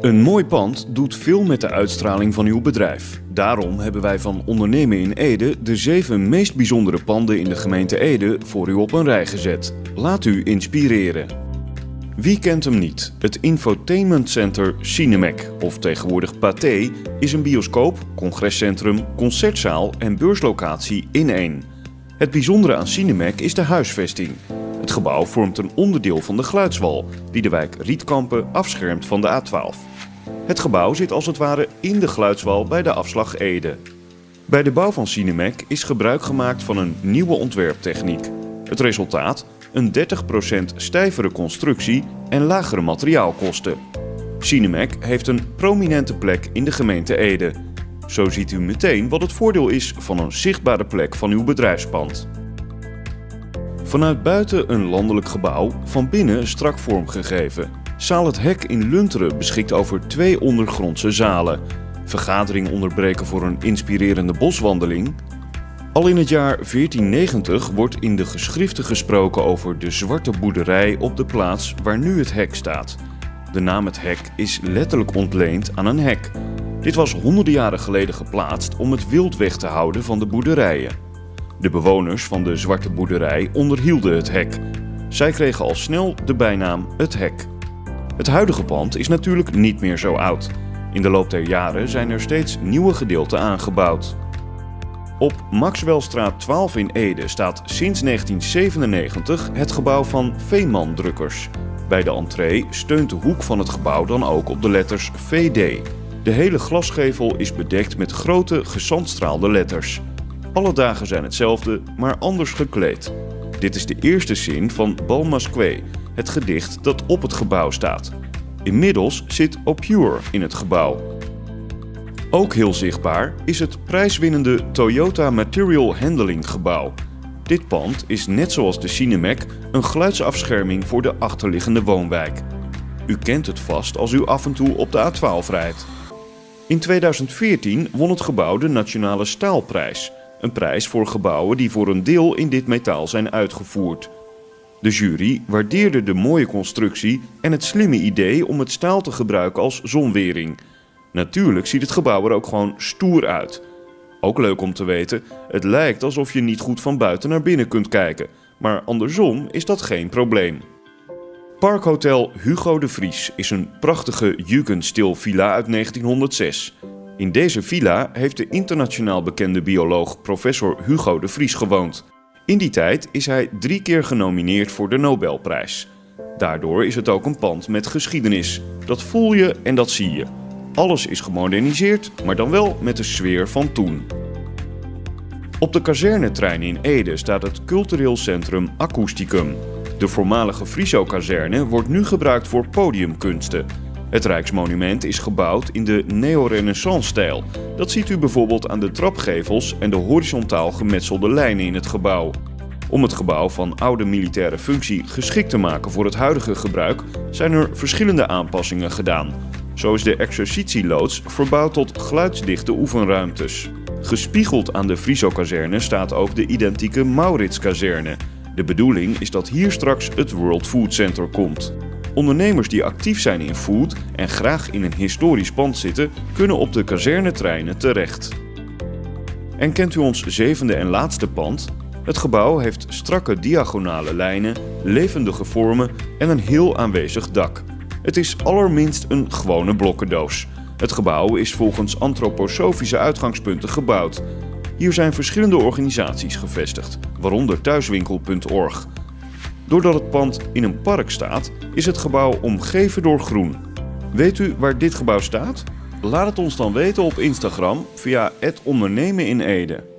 Een mooi pand doet veel met de uitstraling van uw bedrijf. Daarom hebben wij van Ondernemen in Ede de zeven meest bijzondere panden in de gemeente Ede voor u op een rij gezet. Laat u inspireren. Wie kent hem niet? Het Infotainment Center Cinemec, of tegenwoordig Pathé, is een bioscoop, congrescentrum, concertzaal en beurslocatie in één. Het bijzondere aan Cinemec is de huisvesting. Het gebouw vormt een onderdeel van de geluidswal, die de wijk Rietkampen afschermt van de A12. Het gebouw zit als het ware in de geluidswal bij de afslag Ede. Bij de bouw van Cinemec is gebruik gemaakt van een nieuwe ontwerptechniek. Het resultaat? Een 30% stijvere constructie en lagere materiaalkosten. Cinemec heeft een prominente plek in de gemeente Ede. Zo ziet u meteen wat het voordeel is van een zichtbare plek van uw bedrijfspand. Vanuit buiten een landelijk gebouw, van binnen strak vormgegeven. Zaal het Hek in Lunteren beschikt over twee ondergrondse zalen. Vergadering onderbreken voor een inspirerende boswandeling. Al in het jaar 1490 wordt in de geschriften gesproken over de zwarte boerderij op de plaats waar nu het hek staat. De naam het hek is letterlijk ontleend aan een hek. Dit was honderden jaren geleden geplaatst om het wild weg te houden van de boerderijen. De bewoners van de zwarte boerderij onderhielden het hek. Zij kregen al snel de bijnaam het hek. Het huidige pand is natuurlijk niet meer zo oud. In de loop der jaren zijn er steeds nieuwe gedeelten aangebouwd. Op Maxwellstraat 12 in Ede staat sinds 1997 het gebouw van Veeman Drukkers. Bij de entree steunt de hoek van het gebouw dan ook op de letters VD. De hele glasgevel is bedekt met grote gesandstraalde letters. Alle dagen zijn hetzelfde, maar anders gekleed. Dit is de eerste zin van Balmasque, het gedicht dat op het gebouw staat. Inmiddels zit Opure in het gebouw. Ook heel zichtbaar is het prijswinnende Toyota Material Handling gebouw. Dit pand is net zoals de Cinemec een geluidsafscherming voor de achterliggende woonwijk. U kent het vast als u af en toe op de A12 rijdt. In 2014 won het gebouw de Nationale Staalprijs, een prijs voor gebouwen die voor een deel in dit metaal zijn uitgevoerd. De jury waardeerde de mooie constructie en het slimme idee om het staal te gebruiken als zonwering. Natuurlijk ziet het gebouw er ook gewoon stoer uit. Ook leuk om te weten, het lijkt alsof je niet goed van buiten naar binnen kunt kijken, maar andersom is dat geen probleem. Parkhotel Hugo de Vries is een prachtige Jugendstil villa uit 1906. In deze villa heeft de internationaal bekende bioloog professor Hugo de Vries gewoond. In die tijd is hij drie keer genomineerd voor de Nobelprijs. Daardoor is het ook een pand met geschiedenis. Dat voel je en dat zie je. Alles is gemoderniseerd, maar dan wel met de sfeer van toen. Op de kazernetrein in Ede staat het cultureel centrum Acousticum. De voormalige Friso-kazerne wordt nu gebruikt voor podiumkunsten. Het Rijksmonument is gebouwd in de neo-renaissance-stijl. Dat ziet u bijvoorbeeld aan de trapgevels en de horizontaal gemetselde lijnen in het gebouw. Om het gebouw van oude militaire functie geschikt te maken voor het huidige gebruik zijn er verschillende aanpassingen gedaan. Zo is de exercitieloods verbouwd tot geluidsdichte oefenruimtes. Gespiegeld aan de Friso-kazerne staat ook de identieke Maurits-kazerne. De bedoeling is dat hier straks het World Food Center komt. Ondernemers die actief zijn in food en graag in een historisch pand zitten, kunnen op de kazernetreinen terecht. En kent u ons zevende en laatste pand? Het gebouw heeft strakke diagonale lijnen, levendige vormen en een heel aanwezig dak. Het is allerminst een gewone blokkendoos. Het gebouw is volgens antroposofische uitgangspunten gebouwd. Hier zijn verschillende organisaties gevestigd, waaronder thuiswinkel.org. Doordat het pand in een park staat, is het gebouw omgeven door groen. Weet u waar dit gebouw staat? Laat het ons dan weten op Instagram via het ondernemen in Ede.